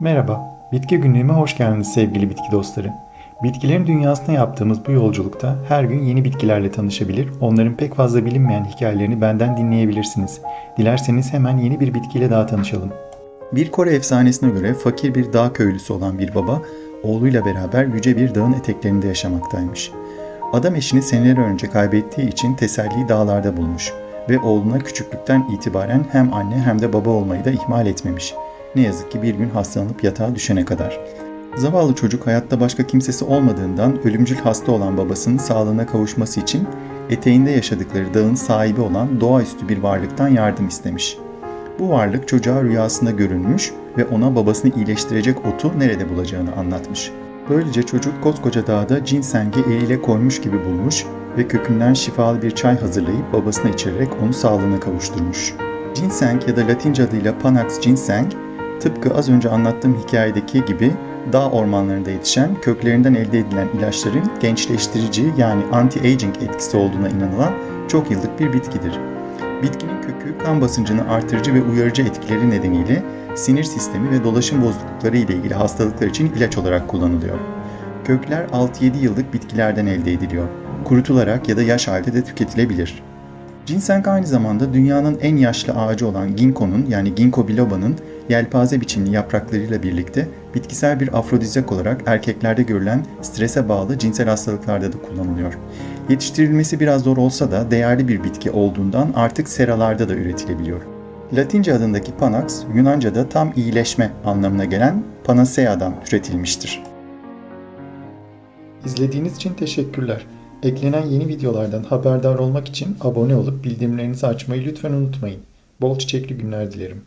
Merhaba, bitki günlüğüme hoş geldiniz sevgili bitki dostları. Bitkilerin dünyasına yaptığımız bu yolculukta her gün yeni bitkilerle tanışabilir, onların pek fazla bilinmeyen hikayelerini benden dinleyebilirsiniz. Dilerseniz hemen yeni bir bitkiyle daha tanışalım. Bir Kore efsanesine göre fakir bir dağ köylüsü olan bir baba, oğluyla beraber yüce bir dağın eteklerinde yaşamaktaymış. Adam eşini seneler önce kaybettiği için teselliyi dağlarda bulmuş ve oğluna küçüklükten itibaren hem anne hem de baba olmayı da ihmal etmemiş. Ne yazık ki bir gün hastalanıp yatağa düşene kadar. Zavallı çocuk hayatta başka kimsesi olmadığından ölümcül hasta olan babasının sağlığına kavuşması için eteğinde yaşadıkları dağın sahibi olan doğaüstü bir varlıktan yardım istemiş. Bu varlık çocuğa rüyasında görünmüş ve ona babasını iyileştirecek otu nerede bulacağını anlatmış. Böylece çocuk koskoca dağda cinsengi eliyle koymuş gibi bulmuş ve kökünden şifalı bir çay hazırlayıp babasına içirerek onu sağlığına kavuşturmuş. Ginseng ya da Latince adıyla Panax ginseng, tıpkı az önce anlattığım hikayedeki gibi dağ ormanlarında yetişen köklerinden elde edilen ilaçların gençleştirici yani anti-aging etkisi olduğuna inanılan çok yıllık bir bitkidir. Bitkinin kökü kan basıncını artırıcı ve uyarıcı etkileri nedeniyle sinir sistemi ve dolaşım bozuklukları ile ilgili hastalıklar için ilaç olarak kullanılıyor. Kökler 6-7 yıllık bitkilerden elde ediliyor. Kurutularak ya da yaş halde de tüketilebilir. Ginseng aynı zamanda dünyanın en yaşlı ağacı olan ginkgo'nun yani ginkgo biloba'nın yelpaze biçimli yapraklarıyla birlikte bitkisel bir afrodizyak olarak erkeklerde görülen strese bağlı cinsel hastalıklarda da kullanılıyor. Yetiştirilmesi biraz zor olsa da değerli bir bitki olduğundan artık seralarda da üretilebiliyor. Latince adındaki panax, Yunanca'da tam iyileşme anlamına gelen panacea'dan türetilmiştir. İzlediğiniz için teşekkürler. Eklenen yeni videolardan haberdar olmak için abone olup bildirimlerinizi açmayı lütfen unutmayın. Bol çiçekli günler dilerim.